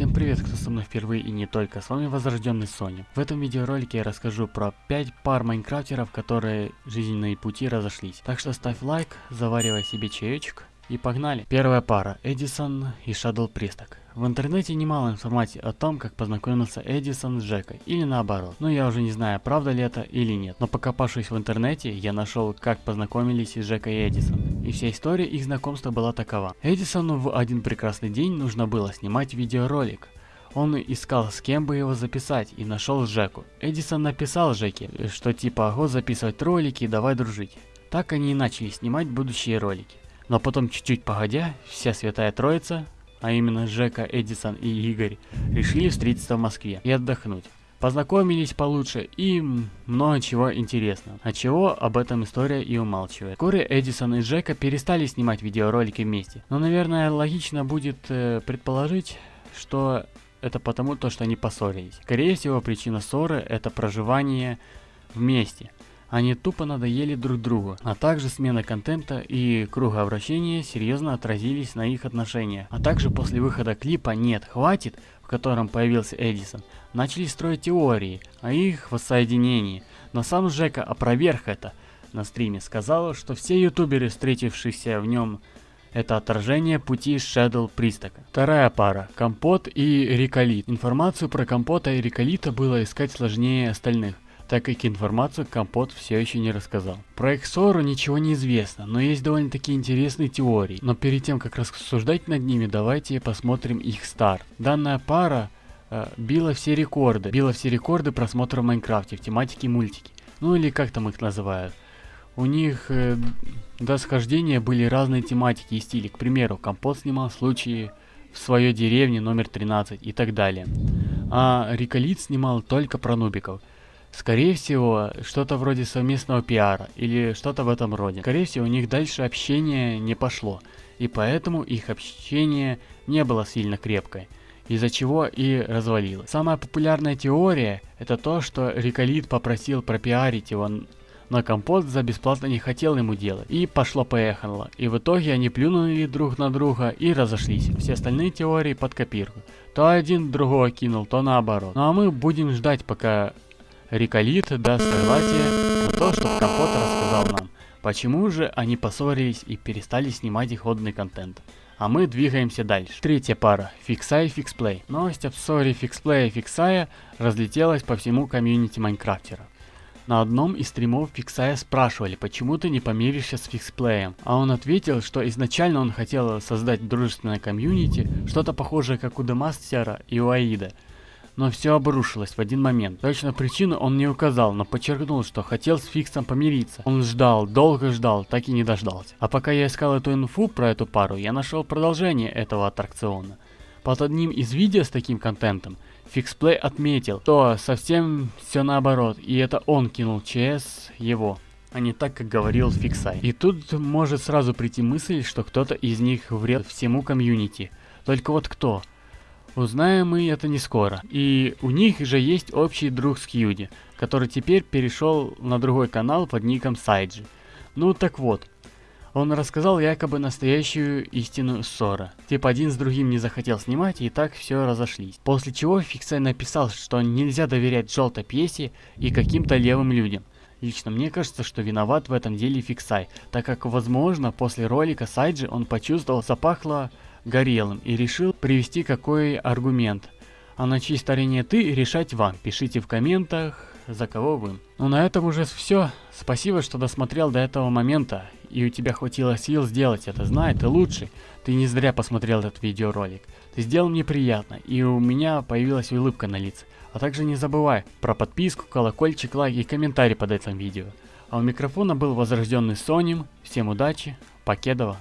Всем привет, кто со мной впервые и не только, с вами Возрожденный Соня. В этом видеоролике я расскажу про 5 пар майнкрафтеров, которые жизненные пути разошлись. Так что ставь лайк, заваривай себе чаечек и погнали. Первая пара, Эдисон и Shadow Присток. В интернете немало информации о том, как познакомился Эдисон с Джекой, или наоборот. Но я уже не знаю, правда ли это или нет. Но покопавшись в интернете, я нашел, как познакомились Джека и Эдисон. И вся история их знакомства была такова. Эдисону в один прекрасный день нужно было снимать видеоролик. Он искал, с кем бы его записать, и нашел Джеку. Эдисон написал Джеке, что типа, ого, записывать ролики, давай дружить. Так они и начали снимать будущие ролики. Но потом, чуть-чуть погодя, вся Святая Троица, а именно Жека, Эдисон и Игорь, решили встретиться в Москве и отдохнуть. Познакомились получше и много чего интересного. А чего об этом история и умалчивает. Вскоре Эдисон и Джека перестали снимать видеоролики вместе. Но, наверное, логично будет э, предположить, что это потому, то, что они поссорились. Скорее всего, причина ссоры это проживание вместе. Они тупо надоели друг другу, а также смена контента и кругообращения серьезно отразились на их отношениях. А также после выхода клипа «Нет, хватит», в котором появился Эдисон, начали строить теории о их воссоединении. Но сам Жека опроверг это на стриме, сказал, что все ютуберы, встретившиеся в нем это отражение пути Shadow Пристока. Вторая пара. Компот и Риколит. Информацию про Компота и Риколита было искать сложнее остальных так как информацию Компот все еще не рассказал. Про их ссору ничего не известно, но есть довольно-таки интересные теории. Но перед тем, как рассуждать над ними, давайте посмотрим их старт. Данная пара э, била все рекорды, била все рекорды просмотра в Майнкрафте в тематике мультики. Ну или как там их называют. У них э, до схождения были разные тематики и стили. К примеру, Компот снимал случаи в своей деревне номер 13 и так далее. А Риколит снимал только про нубиков. Скорее всего, что-то вроде совместного пиара или что-то в этом роде. Скорее всего, у них дальше общение не пошло, и поэтому их общение не было сильно крепкое, из-за чего и развалилось. Самая популярная теория это то, что Риколит попросил пропиарить его, но Компот за бесплатно не хотел ему делать. И пошло-поехало. И в итоге они плюнули друг на друга и разошлись. Все остальные теории под копирку. То один другого кинул, то наоборот. Ну а мы будем ждать, пока Риколит даст согласие на то, что Компот рассказал нам. Почему же они поссорились и перестали снимать их ходный контент? А мы двигаемся дальше. Третья пара. Фиксай и Фиксплей. Новость об ссоре Фиксплея и Фиксая разлетелась по всему комьюнити Майнкрафтера. На одном из стримов Фиксая спрашивали, почему ты не помиришься с Фиксплеем, а он ответил, что изначально он хотел создать дружественное комьюнити, что-то похожее как у Демастера и у Аида, но все обрушилось в один момент. Точно причину он не указал, но подчеркнул, что хотел с Фиксом помириться. Он ждал, долго ждал, так и не дождался. А пока я искал эту инфу про эту пару, я нашел продолжение этого аттракциона. Под одним из видео с таким контентом Фиксплей отметил, что совсем все наоборот, и это он кинул ЧС его а не так, как говорил Фиксай. И тут может сразу прийти мысль, что кто-то из них вред всему комьюнити. Только вот кто? Узнаем мы это не скоро. И у них же есть общий друг Скьюди, который теперь перешел на другой канал под ником Сайджи. Ну так вот, он рассказал якобы настоящую истину ссора. Типа один с другим не захотел снимать и так все разошлись. После чего Фиксай написал, что нельзя доверять желтой пьесе и каким-то левым людям. Лично мне кажется, что виноват в этом деле Фиксай, так как возможно после ролика Сайджи он почувствовал запахло горелым и решил привести какой аргумент. А на чьей стороне ты, решать вам. Пишите в комментах, за кого вы. Ну на этом уже все. Спасибо, что досмотрел до этого момента. И у тебя хватило сил сделать это. Знай, ты лучший. Ты не зря посмотрел этот видеоролик. Ты сделал мне приятно, и у меня появилась улыбка на лице. А также не забывай про подписку, колокольчик, лайк и комментарий под этим видео. А у микрофона был возрожденный Соним. Всем удачи, покедова.